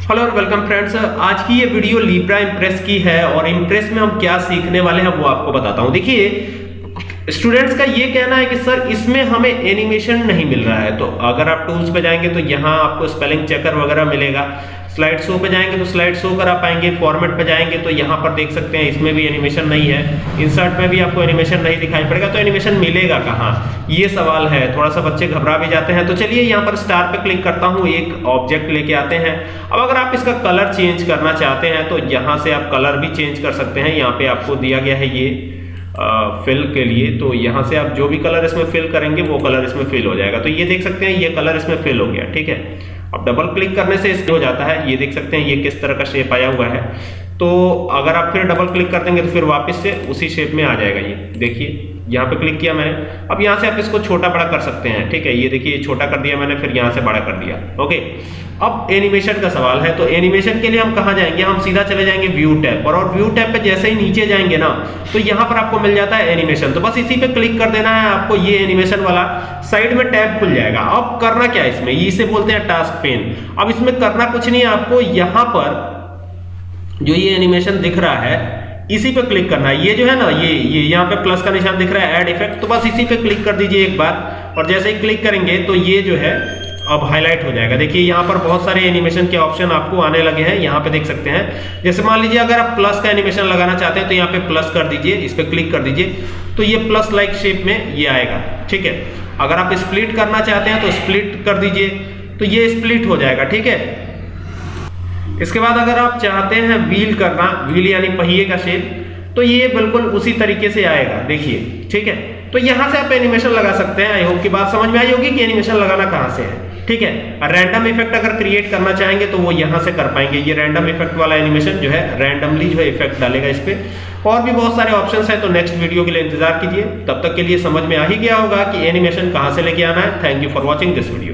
Hello और welcome friends आज की ये वीडियो लीब्रा इम्प्रेस की है और इम्प्रेस में हम क्या सीखने वाले हैं वो आपको बताता हूँ। देखिए स्टूडेंट्स का ये कहना है कि, सर, इसमें हमें एनिमेशन नहीं मिल रहा है। तो अगर आप टूल्स पे जाएँगे तो यहाँ आपको स्पेलिंग चेकर वगैरह मिलेगा। स्लाइड शो पे जाएँगे तो स्लाइड शो करा पाएँगे। फॉर्मेट पे जाएँगे तो यहाँ पर देख सकते हैं, इसमें भी एनिमेशन नहीं है। इंसर्ट में भी आपको एनिमेशन नहीं दिखाई पड़ेगा तो एनिमेशन मिलेगा कहाँ? ये सवाल है। थोड़ा सा बच्चे घबरा भी जाते हैं। तो चलिए यहाँ पर स्टार पे क्लिक करता हूँ। एक ऑब्जेक्ट लेके आते हैं। अब अगर आप इसका कलर चेंज करना चाहते हैं तो यहाँ से आप कलर भी चेंज कर सकते हैं। यहाँ पे आपको दिया गया है ये। फिल के लिए तो यहाँ से आप जो भी कलर इसमें फिल करेंगे, वो कलर इसमें फिल हो जाएगा। तो ये देख सकते हैं, ये कलर इसमें फिल हो गया, ठीक है? अब डबल क्लिक करने से इसमें हो जाता है, ये देख सकते हैं, ये किस तरह का शेप आया हुआ है। तो अगर आप फिर डबल क्लिक कर देंगे तो फिर वापस से उसी शेप में आ जाएगा ये। देखिए यहाँ पे क्लिक किया मैंने। अब यहाँ से आप इसको छोटा बड़ा कर सकते हैं, ठीक है? ये देखिए छोटा कर दिया मैंने, फिर यहाँ से बड़ा कर दिया, ओके? अब एनिमेशन का सवाल है तो एनिमेशन के लिए हम कहाँ जाएँगे? हम सीधा चले जाएँगे व्यू टैब पर, और व्यू टैब पे जैसे ही नीचे जाएँगे ना तो यहाँ पर आपको मिल जाता है एनिमेशन तो बस इसी पे क्लिक कर देना है आपको ये एनिमेशन वाला। साइड में टैब खुल जाएगा। अब करना क्या है इसमें? इसे बोलते हैं टास्क पेन अब इसमें करना कुछ नहीं है आपको, यहाँ पर जो ये एनिमेशन दिख रहा है इसी पे क्लिक करना है। ये जो है ना, ये ये यहाँ पे प्लस का निशान दिख रहा है ऐड इफ़ेक्ट तो बस इसी पे क्लिक कर दीजिए एक बार। और जैसे ही क्लिक करेंगे तो ये जो है, अब हाईलाइट हो जाएगा। देखिए, यहाँ पर बहुत सारे एनिमेशन के ऑप्शन आपको आने लगे हैं, यहाँ पे देख सकते हैं। जैसे मान लीजिए, अगर आप प्लस का एनिमेशन लगाना चाहते हैं तो यहाँ पे प्लस कर दीजिए, इस पर क्लिक कर दीजिए। तो ये प्लस लाइक शेप में ये आएगा, ठीक है? अगर आप स्प्लिट करना चाहते हैं तो स्प्लिट कर दीजिए। तो ये स्प्लिट हो जाएगा, ठीक है? इसके बाद अगर आप चाहते हैं व्हील करना, व्हील यानी पहिए का शेप तो ये बिल्कुल उसी तरीके से आएगा, देखिए, ठीक है? तो यहाँ से आप एनिमेशन लगा सकते हैं आई होप की बात समझ में आई होगी कि एनिमेशन लगाना कहाँ से है, ठीक है? रैंडम इफ़ेक्ट अगर क्रिएट करना चाहेंगे तो वो यहाँ से कर पाएँगे। ये रैंडम इफ़ेक्ट वाला एनिमेशन जो है रैंडमली जो है इफ़ेक्ट डालेगा इस पर और भी बहुत सारे ऑप्शंस हैं तो नेक्स्ट वीडियो के लिए इंतज़ार कीजिए। तब तक के लिए समझ में आ ही गया होगा कि एनिमेशन कहाँ से लेके आना है। Thank you for watching this video